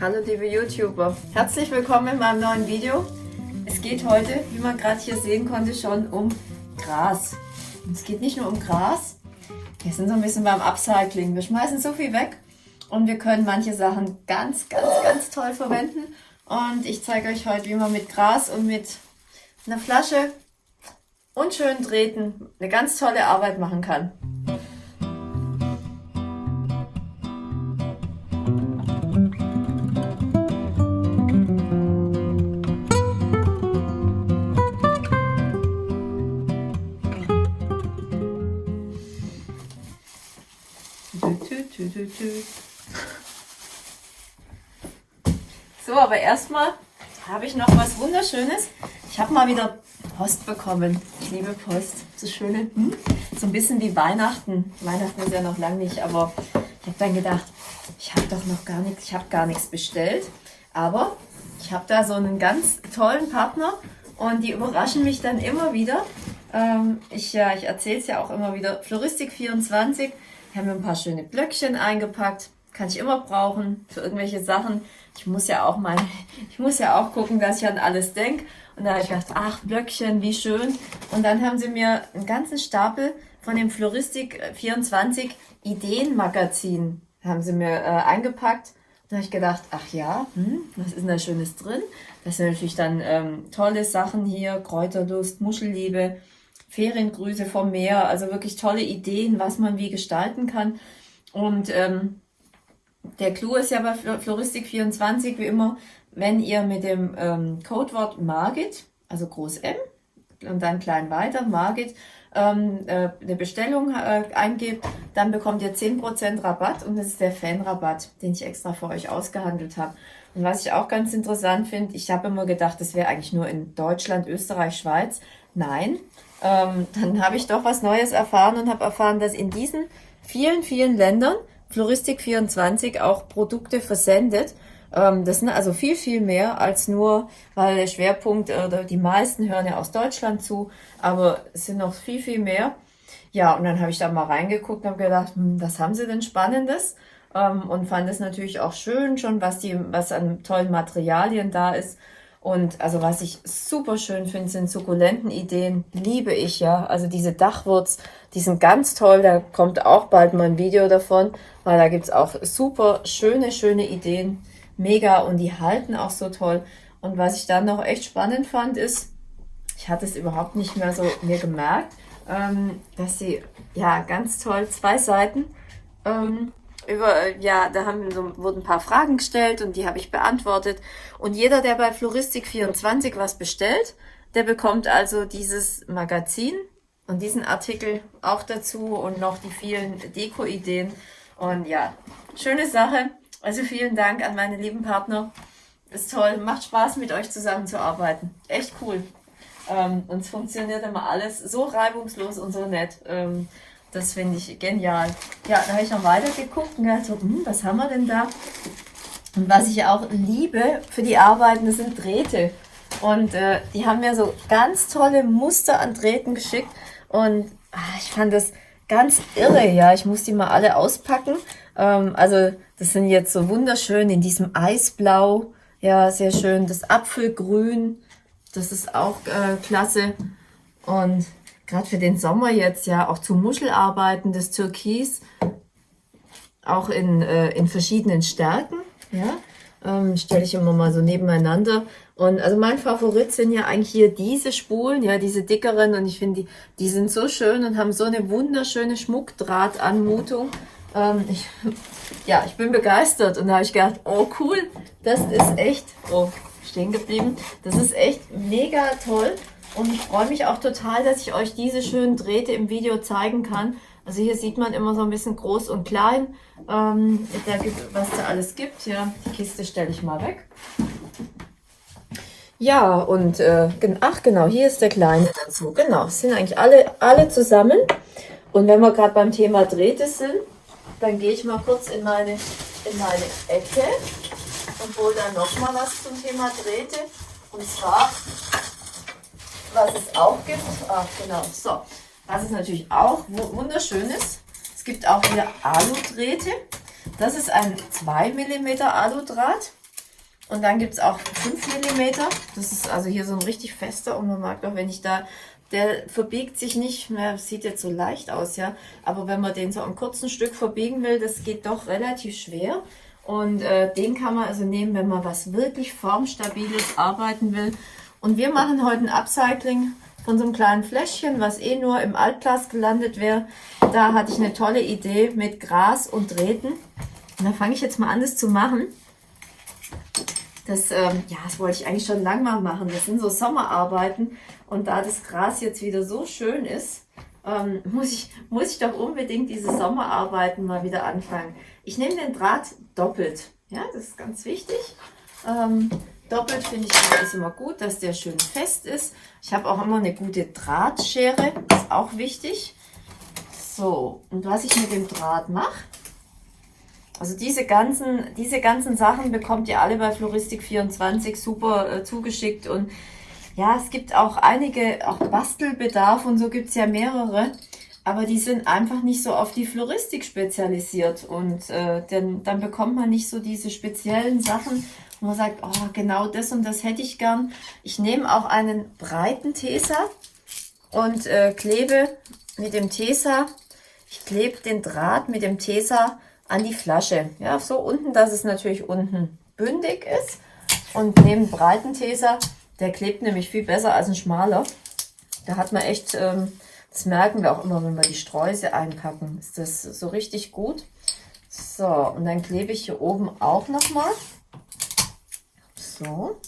Hallo liebe YouTuber, herzlich willkommen in meinem neuen Video. Es geht heute, wie man gerade hier sehen konnte, schon um Gras. Und es geht nicht nur um Gras, wir sind so ein bisschen beim Upcycling. Wir schmeißen so viel weg und wir können manche Sachen ganz, ganz, ganz toll verwenden. Und ich zeige euch heute, wie man mit Gras und mit einer Flasche und schönen Drähten eine ganz tolle Arbeit machen kann. So, aber erstmal habe ich noch was Wunderschönes. Ich habe mal wieder Post bekommen. Ich liebe Post. So schöne, hm? so ein bisschen wie Weihnachten. Weihnachten ist ja noch lange nicht, aber ich habe dann gedacht, ich habe doch noch gar nichts, ich habe gar nichts bestellt. Aber ich habe da so einen ganz tollen Partner und die überraschen mich dann immer wieder. Ähm, ich ja, ich erzähle es ja auch immer wieder. Floristik24 ich habe mir ein paar schöne Blöckchen eingepackt. Kann ich immer brauchen für irgendwelche Sachen. Ich muss ja auch mal, ich muss ja auch gucken, dass ich an alles denke. Und da habe ich gedacht, ach, Blöckchen, wie schön. Und dann haben sie mir einen ganzen Stapel von dem Floristik 24 Ideenmagazin haben sie mir äh, eingepackt. Da habe ich gedacht, ach ja, hm, was ist denn da Schönes drin? Das sind natürlich dann ähm, tolle Sachen hier, Kräuterlust, Muschelliebe, Feriengrüße vom Meer, also wirklich tolle Ideen, was man wie gestalten kann. Und ähm, der Clou ist ja bei Floristik24 wie immer, wenn ihr mit dem ähm, Codewort Margit, also Groß M und dann klein weiter, Margit, ähm, äh, eine Bestellung äh, eingebt, dann bekommt ihr 10% Rabatt und das ist der Fanrabatt, den ich extra für euch ausgehandelt habe. Und was ich auch ganz interessant finde, ich habe immer gedacht, das wäre eigentlich nur in Deutschland, Österreich, Schweiz. Nein, ähm, dann habe ich doch was Neues erfahren und habe erfahren, dass in diesen vielen, vielen Ländern Floristik24 auch Produkte versendet. Ähm, das sind also viel, viel mehr als nur, weil der Schwerpunkt oder die meisten hören ja aus Deutschland zu, aber es sind noch viel, viel mehr. Ja, und dann habe ich da mal reingeguckt und habe gedacht, hm, was haben sie denn Spannendes? Ähm, und fand es natürlich auch schön schon, was, die, was an tollen Materialien da ist. Und also was ich super schön finde, sind sukkulenten Ideen. Liebe ich ja. Also diese Dachwurz, die sind ganz toll. Da kommt auch bald mal ein Video davon, weil da gibt's auch super schöne, schöne Ideen. Mega und die halten auch so toll. Und was ich dann noch echt spannend fand, ist, ich hatte es überhaupt nicht mehr so mir gemerkt, ähm, dass sie ja ganz toll zwei Seiten ähm, über, äh, ja, da haben so, wurden ein paar Fragen gestellt und die habe ich beantwortet. Und jeder, der bei Floristik24 was bestellt, der bekommt also dieses Magazin und diesen Artikel auch dazu und noch die vielen Deko-Ideen. Und ja, schöne Sache. Also vielen Dank an meine lieben Partner. Ist toll, macht Spaß mit euch zusammenzuarbeiten. Echt cool. Ähm, und es funktioniert immer alles so reibungslos und so nett. Ähm, das finde ich genial. Ja, da habe ich noch weiter geguckt und gedacht, so, hm, was haben wir denn da? Und was ich auch liebe für die Arbeiten, das sind Drähte. Und äh, die haben mir so ganz tolle Muster an Drähten geschickt. Und ach, ich fand das ganz irre, ja. Ich muss die mal alle auspacken. Ähm, also das sind jetzt so wunderschön in diesem Eisblau. Ja, sehr schön. Das Apfelgrün, das ist auch äh, klasse. Und gerade für den Sommer jetzt ja auch zu Muschelarbeiten, das Türkis, auch in, äh, in verschiedenen Stärken, ja, ähm, stelle ich immer mal so nebeneinander. Und also mein Favorit sind ja eigentlich hier diese Spulen, ja, diese dickeren und ich finde, die, die sind so schön und haben so eine wunderschöne Schmuckdrahtanmutung. Ähm, ich, ja, ich bin begeistert und da habe ich gedacht, oh cool, das ist echt, oh, stehen geblieben, das ist echt mega toll. Und ich freue mich auch total, dass ich euch diese schönen Drähte im Video zeigen kann. Also hier sieht man immer so ein bisschen groß und klein, ähm, da gibt, was da alles gibt. Ja, die Kiste stelle ich mal weg. Ja, und äh, ach genau, hier ist der kleine dazu. Genau, sind eigentlich alle, alle zusammen. Und wenn wir gerade beim Thema Drähte sind, dann gehe ich mal kurz in meine, in meine Ecke und hole dann noch mal was zum Thema Drähte. Und zwar was es auch gibt, ach genau, so, was es natürlich auch wunderschön ist, es gibt auch hier Aludrähte. Das ist ein 2 mm Aludraht. Und dann gibt es auch 5 mm. Das ist also hier so ein richtig fester und man mag auch, wenn ich da, der verbiegt sich nicht mehr, sieht jetzt so leicht aus, ja. Aber wenn man den so ein kurzen Stück verbiegen will, das geht doch relativ schwer. Und äh, den kann man also nehmen, wenn man was wirklich formstabiles arbeiten will. Und wir machen heute ein Upcycling von so einem kleinen Fläschchen, was eh nur im Altglas gelandet wäre. Da hatte ich eine tolle Idee mit Gras und Drähten. Und da fange ich jetzt mal an, das zu machen. Das, ähm, ja, das wollte ich eigentlich schon lange mal machen. Das sind so Sommerarbeiten. Und da das Gras jetzt wieder so schön ist, ähm, muss, ich, muss ich doch unbedingt diese Sommerarbeiten mal wieder anfangen. Ich nehme den Draht doppelt. Ja, das ist ganz wichtig. Ähm, doppelt finde ich ist immer gut, dass der schön fest ist. Ich habe auch immer eine gute Drahtschere, ist auch wichtig. So, und was ich mit dem Draht mache, also diese ganzen, diese ganzen Sachen bekommt ihr alle bei Floristik24 super äh, zugeschickt und ja, es gibt auch einige, auch Bastelbedarf und so gibt es ja mehrere, aber die sind einfach nicht so auf die Floristik spezialisiert und äh, denn, dann bekommt man nicht so diese speziellen Sachen, wo man sagt, oh, genau das und das hätte ich gern. Ich nehme auch einen breiten Tesa und äh, klebe mit dem Tesa, ich klebe den Draht mit dem Tesa an die Flasche. Ja, so unten, dass es natürlich unten bündig ist. Und neben breiten Teser, der klebt nämlich viel besser als ein schmaler. Da hat man echt, ähm, das merken wir auch immer, wenn wir die Streusel einpacken, ist das so richtig gut. So, und dann klebe ich hier oben auch nochmal. So.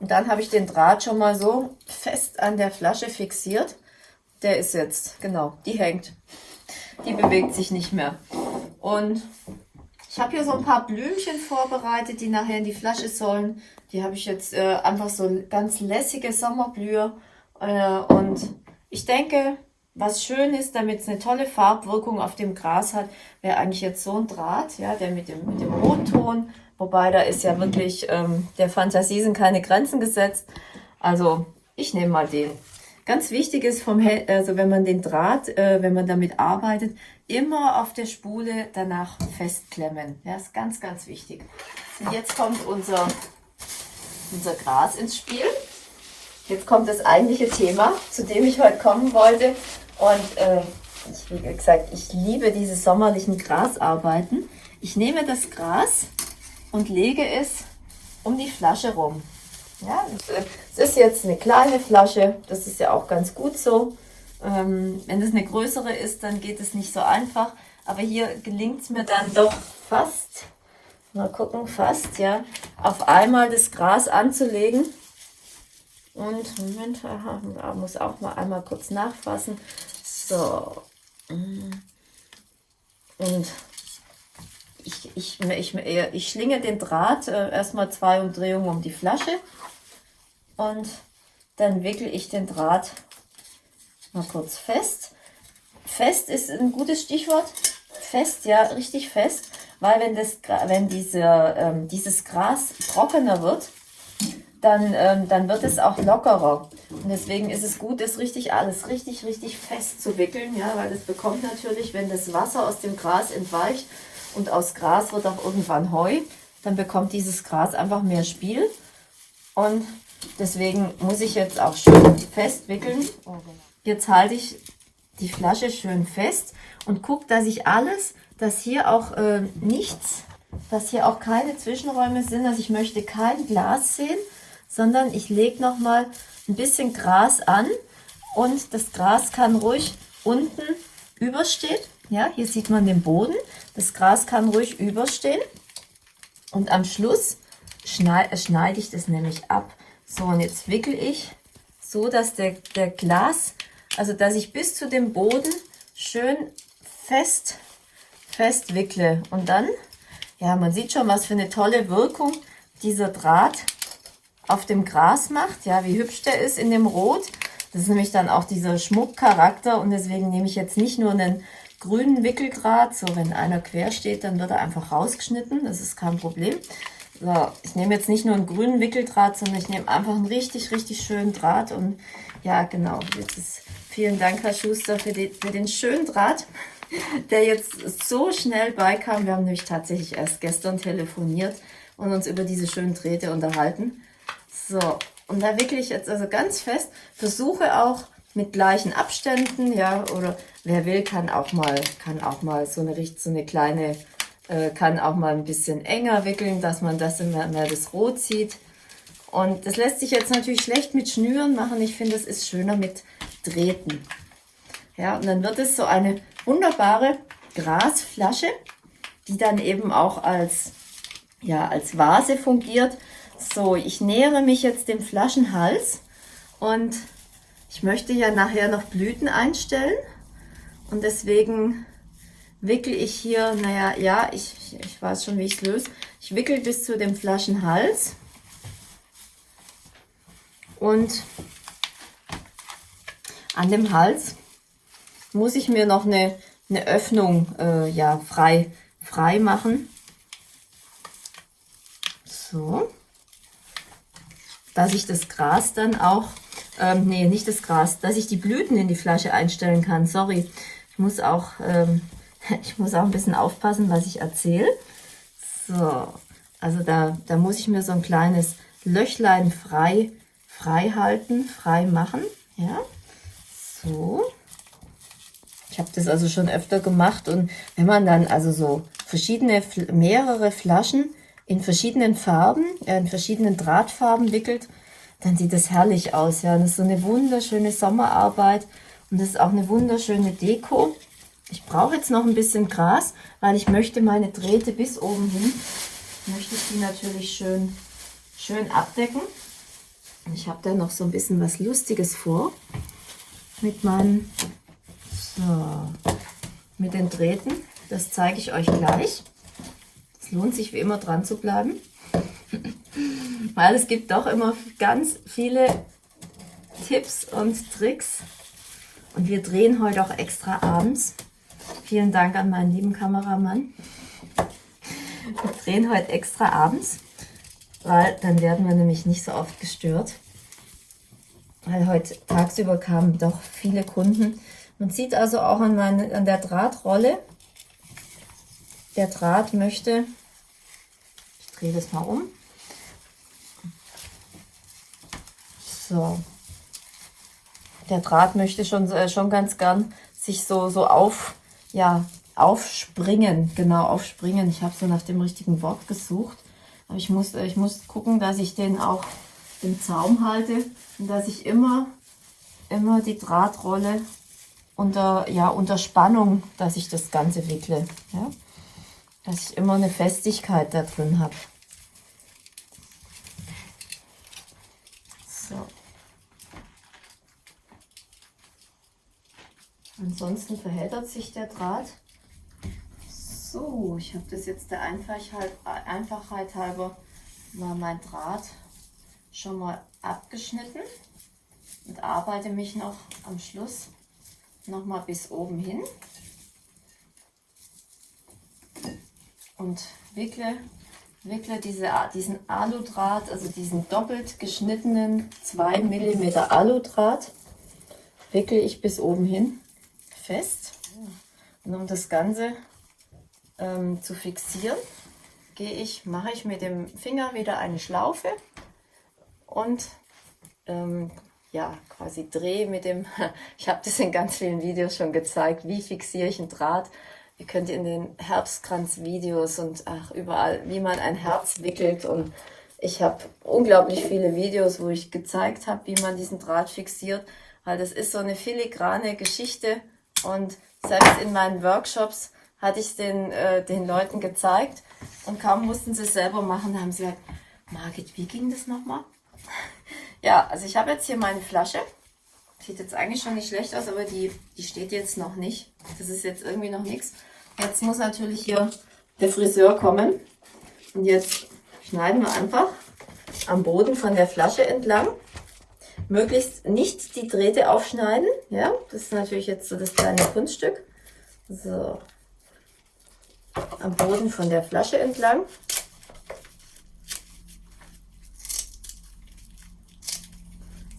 Und dann habe ich den Draht schon mal so fest an der Flasche fixiert. Der ist jetzt, genau, die hängt die bewegt sich nicht mehr. Und ich habe hier so ein paar Blümchen vorbereitet, die nachher in die Flasche sollen. Die habe ich jetzt äh, einfach so ganz lässige Sommerblühe. Äh, und ich denke, was schön ist, damit es eine tolle Farbwirkung auf dem Gras hat, wäre eigentlich jetzt so ein Draht, ja, der mit dem, mit dem Rotton, wobei da ist ja wirklich, ähm, der Fantasie sind keine Grenzen gesetzt. Also ich nehme mal den. Ganz wichtig ist, vom, also wenn man den Draht, äh, wenn man damit arbeitet, immer auf der Spule danach festklemmen. Ja, ist ganz, ganz wichtig. Und jetzt kommt unser, unser Gras ins Spiel. Jetzt kommt das eigentliche Thema, zu dem ich heute kommen wollte. Und äh, ich, wie gesagt, ich liebe diese sommerlichen Grasarbeiten. Ich nehme das Gras und lege es um die Flasche rum. Ja, es ist jetzt eine kleine Flasche, das ist ja auch ganz gut so. Ähm, wenn es eine größere ist, dann geht es nicht so einfach. Aber hier gelingt es mir dann doch fast, mal gucken, fast, ja, auf einmal das Gras anzulegen. Und, Moment, aha, muss auch mal einmal kurz nachfassen. So. Und ich, ich, ich, ich schlinge den Draht äh, erstmal zwei Umdrehungen um die Flasche und dann wickel ich den Draht mal kurz fest. Fest ist ein gutes Stichwort. Fest, ja, richtig fest, weil wenn, das, wenn diese, ähm, dieses Gras trockener wird, dann, ähm, dann wird es auch lockerer. Und deswegen ist es gut, das richtig alles richtig, richtig fest zu wickeln, ja, weil das bekommt natürlich, wenn das Wasser aus dem Gras entweicht und aus Gras wird auch irgendwann Heu, dann bekommt dieses Gras einfach mehr Spiel. Und Deswegen muss ich jetzt auch schön festwickeln. Jetzt halte ich die Flasche schön fest und gucke, dass ich alles, dass hier auch äh, nichts, dass hier auch keine Zwischenräume sind. Also ich möchte kein Glas sehen, sondern ich lege nochmal ein bisschen Gras an und das Gras kann ruhig unten überstehen. Ja, hier sieht man den Boden. Das Gras kann ruhig überstehen. Und am Schluss schneide, schneide ich das nämlich ab. So, und jetzt wickel ich so, dass der, der Glas, also dass ich bis zu dem Boden schön fest, fest wickle. Und dann, ja, man sieht schon, was für eine tolle Wirkung dieser Draht auf dem Gras macht. Ja, wie hübsch der ist in dem Rot. Das ist nämlich dann auch dieser Schmuckcharakter und deswegen nehme ich jetzt nicht nur einen grünen Wickeldraht, so wenn einer quer steht, dann wird er einfach rausgeschnitten, das ist kein Problem, so, ich nehme jetzt nicht nur einen grünen Wickeldraht, sondern ich nehme einfach einen richtig, richtig schönen Draht. Und ja, genau, jetzt ist, vielen Dank, Herr Schuster, für, die, für den schönen Draht, der jetzt so schnell beikam. Wir haben nämlich tatsächlich erst gestern telefoniert und uns über diese schönen Drähte unterhalten. So, und da wickle ich jetzt also ganz fest. Versuche auch mit gleichen Abständen, ja, oder wer will, kann auch mal, kann auch mal so eine, so eine kleine, äh, kann auch mal ein bisschen enger wickeln, dass man das immer mehr das Rot sieht. Und das lässt sich jetzt natürlich schlecht mit Schnüren machen. Ich finde, es ist schöner mit Drähten. Ja, und dann wird es so eine wunderbare Grasflasche, die dann eben auch als, ja, als Vase fungiert. So, ich nähere mich jetzt dem Flaschenhals und ich möchte ja nachher noch Blüten einstellen und deswegen wickel ich hier, naja, ja, ich, ich weiß schon, wie ich es löse. Ich wickel bis zu dem Flaschenhals und an dem Hals muss ich mir noch eine, eine Öffnung äh, ja, frei, frei machen. So. Dass ich das Gras dann auch, ähm, nee, nicht das Gras, dass ich die Blüten in die Flasche einstellen kann. Sorry, ich muss auch, ähm, ich muss auch ein bisschen aufpassen, was ich erzähle. So, also da, da muss ich mir so ein kleines Löchlein frei frei halten, frei machen. Ja, so. Ich habe das also schon öfter gemacht und wenn man dann also so verschiedene, mehrere Flaschen in verschiedenen Farben, äh, in verschiedenen Drahtfarben wickelt, dann sieht das herrlich aus. Ja, das ist so eine wunderschöne Sommerarbeit und das ist auch eine wunderschöne Deko. Ich brauche jetzt noch ein bisschen Gras, weil ich möchte meine Drähte bis oben hin, möchte ich die natürlich schön, schön abdecken. Ich habe da noch so ein bisschen was Lustiges vor mit meinen, so, mit den Drähten. Das zeige ich euch gleich. Es lohnt sich wie immer dran zu bleiben, weil es gibt doch immer ganz viele Tipps und Tricks. Und wir drehen heute auch extra abends. Vielen Dank an meinen lieben Kameramann. Wir drehen heute extra abends weil dann werden wir nämlich nicht so oft gestört. Weil heute tagsüber kamen doch viele Kunden. Man sieht also auch an, meine, an der Drahtrolle, der Draht möchte, drehe das mal um, so, der Draht möchte schon, äh, schon ganz gern sich so, so auf, ja, aufspringen, genau, aufspringen. Ich habe so nach dem richtigen Wort gesucht. Aber ich muss, ich muss gucken, dass ich den auch im Zaum halte und dass ich immer, immer die Drahtrolle unter, ja, unter Spannung, dass ich das Ganze wickle. Ja? Dass ich immer eine Festigkeit da drin habe. So. Ansonsten verheddert sich der Draht. So, ich habe das jetzt der Einfachheit, halber mal mein Draht schon mal abgeschnitten und arbeite mich noch am Schluss noch mal bis oben hin und wickle, wickle diese, diesen Aludraht, also diesen doppelt geschnittenen 2 mm Aludraht, wickle ich bis oben hin fest. Und um das Ganze ähm, zu fixieren, gehe ich, mache ich mit dem Finger wieder eine Schlaufe und ähm, ja, quasi drehe mit dem, ich habe das in ganz vielen Videos schon gezeigt, wie fixiere ich einen Draht. Ihr könnt in den Herbstkranz-Videos und ach, überall, wie man ein Herz wickelt und ich habe unglaublich viele Videos, wo ich gezeigt habe, wie man diesen Draht fixiert, weil das ist so eine filigrane Geschichte und selbst in meinen Workshops hatte ich den, äh, den Leuten gezeigt und kaum mussten sie es selber machen, da haben sie gesagt, Margit, wie ging das nochmal? ja, also ich habe jetzt hier meine Flasche. Sieht jetzt eigentlich schon nicht schlecht aus, aber die, die steht jetzt noch nicht. Das ist jetzt irgendwie noch nichts. Jetzt muss natürlich hier der Friseur kommen. Und jetzt schneiden wir einfach am Boden von der Flasche entlang. Möglichst nicht die Drähte aufschneiden. Ja, das ist natürlich jetzt so das kleine Kunststück. So, am Boden von der Flasche entlang.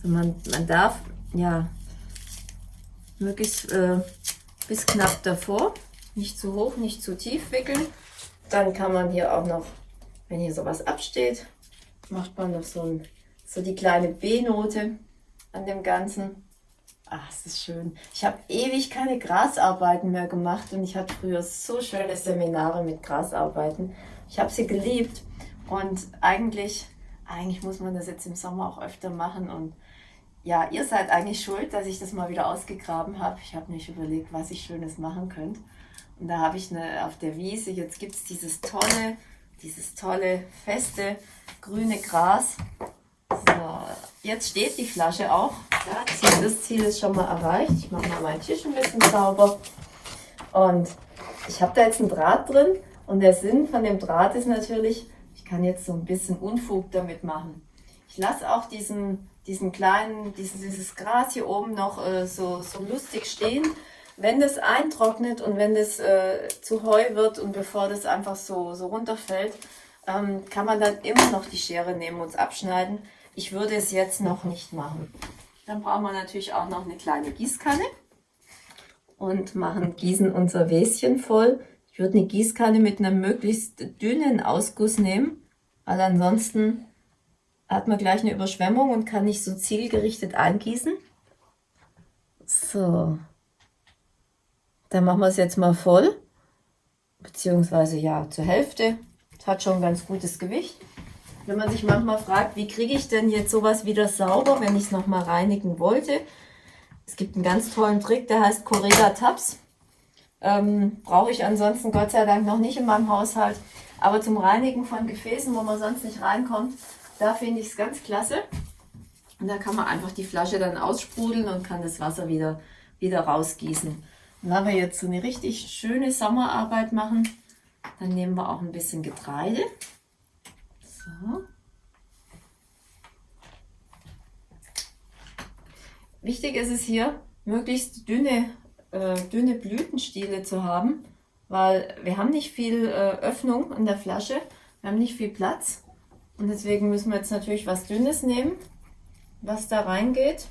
So, man, man darf ja möglichst äh, bis knapp davor, nicht zu hoch, nicht zu tief wickeln. Dann kann man hier auch noch wenn hier sowas absteht, macht man noch so, ein, so die kleine B-Note an dem Ganzen. Ach, es ist schön. Ich habe ewig keine Grasarbeiten mehr gemacht und ich hatte früher so schöne Seminare mit Grasarbeiten. Ich habe sie geliebt und eigentlich, eigentlich muss man das jetzt im Sommer auch öfter machen und ja, ihr seid eigentlich schuld, dass ich das mal wieder ausgegraben habe. Ich habe mich überlegt, was ich Schönes machen könnte. Und da habe ich eine, auf der Wiese, jetzt gibt es dieses tolle, dieses tolle, feste, grüne Gras. Jetzt steht die Flasche auch. Das Ziel ist schon mal erreicht. Ich mache mal meinen Tisch ein bisschen sauber. Und ich habe da jetzt einen Draht drin. Und der Sinn von dem Draht ist natürlich, ich kann jetzt so ein bisschen Unfug damit machen. Ich lasse auch diesen, diesen kleinen, dieses, dieses Gras hier oben noch äh, so, so lustig stehen wenn das eintrocknet und wenn das äh, zu Heu wird und bevor das einfach so, so runterfällt, ähm, kann man dann immer noch die Schere nehmen und es abschneiden. Ich würde es jetzt noch nicht machen. Dann brauchen wir natürlich auch noch eine kleine Gießkanne und machen, gießen unser Wäschen voll. Ich würde eine Gießkanne mit einem möglichst dünnen Ausguss nehmen, weil ansonsten hat man gleich eine Überschwemmung und kann nicht so zielgerichtet eingießen. So, dann machen wir es jetzt mal voll, beziehungsweise ja zur Hälfte. Das hat schon ein ganz gutes Gewicht. Wenn man sich manchmal fragt, wie kriege ich denn jetzt sowas wieder sauber, wenn ich es nochmal reinigen wollte. Es gibt einen ganz tollen Trick, der heißt Correga Tabs. Ähm, Brauche ich ansonsten Gott sei Dank noch nicht in meinem Haushalt. Aber zum Reinigen von Gefäßen, wo man sonst nicht reinkommt, da finde ich es ganz klasse. Und da kann man einfach die Flasche dann aussprudeln und kann das Wasser wieder, wieder rausgießen. Und wenn wir jetzt so eine richtig schöne Sommerarbeit machen, dann nehmen wir auch ein bisschen Getreide. So. Wichtig ist es hier, möglichst dünne, äh, dünne Blütenstiele zu haben, weil wir haben nicht viel äh, Öffnung in der Flasche, wir haben nicht viel Platz und deswegen müssen wir jetzt natürlich was Dünnes nehmen, was da reingeht.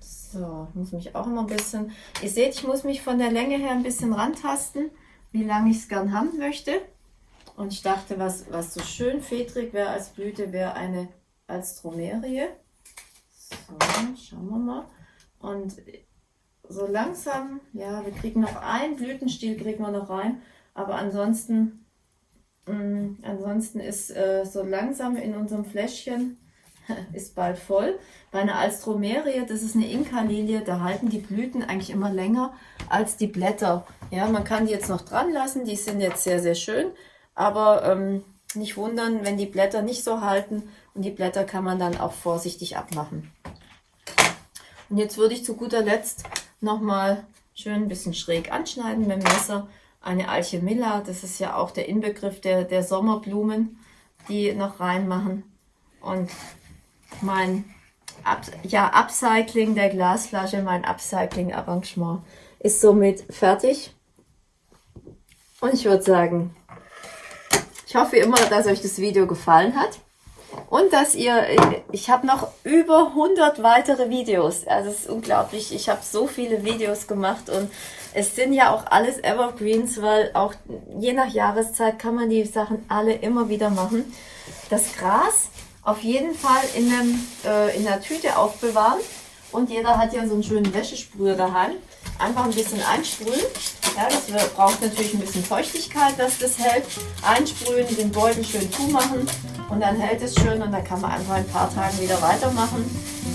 So, ich muss mich auch immer ein bisschen, ihr seht, ich muss mich von der Länge her ein bisschen rantasten, wie lange ich es gern haben möchte. Und ich dachte, was, was so schön fedrig wäre als Blüte, wäre eine Alstromerie. So, schauen wir mal. Und so langsam, ja, wir kriegen noch einen Blütenstiel, kriegen wir noch rein. Aber ansonsten, mh, mm, ansonsten ist äh, so langsam in unserem Fläschchen ist bald voll. Bei einer Alstromerie, das ist eine Inka-Lilie, da halten die Blüten eigentlich immer länger als die Blätter. Ja, man kann die jetzt noch dran lassen, die sind jetzt sehr, sehr schön, aber ähm, nicht wundern, wenn die Blätter nicht so halten und die Blätter kann man dann auch vorsichtig abmachen. Und jetzt würde ich zu guter Letzt nochmal schön ein bisschen schräg anschneiden mit dem Messer. Eine Alchemilla, das ist ja auch der Inbegriff der, der Sommerblumen, die noch reinmachen. Und mein Up ja, Upcycling der Glasflasche, mein Upcycling-Arrangement ist somit fertig. Und ich würde sagen, ich hoffe immer, dass euch das Video gefallen hat. Und dass ihr, ich habe noch über 100 weitere Videos. Also es ist unglaublich, ich habe so viele Videos gemacht und es sind ja auch alles Evergreens, weil auch je nach Jahreszeit kann man die Sachen alle immer wieder machen. Das Gras auf jeden Fall in, einem, äh, in einer Tüte aufbewahren. Und jeder hat ja so einen schönen Wäschesprüher daheim. Einfach ein bisschen einsprühen. Ja, das braucht natürlich ein bisschen Feuchtigkeit, dass das hält. Einsprühen, den Beutel schön zumachen und dann hält es schön und dann kann man einfach ein paar Tage wieder weitermachen.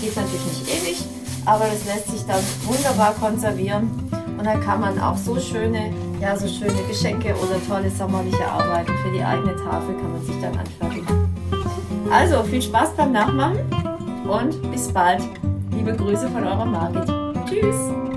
Geht natürlich nicht ewig, aber das lässt sich dann wunderbar konservieren. Und dann kann man auch so schöne, ja, so schöne Geschenke oder tolle sommerliche Arbeiten für die eigene Tafel kann man sich dann anfertigen. Also viel Spaß beim Nachmachen und bis bald. Liebe Grüße von eurer Margit. Tschüss.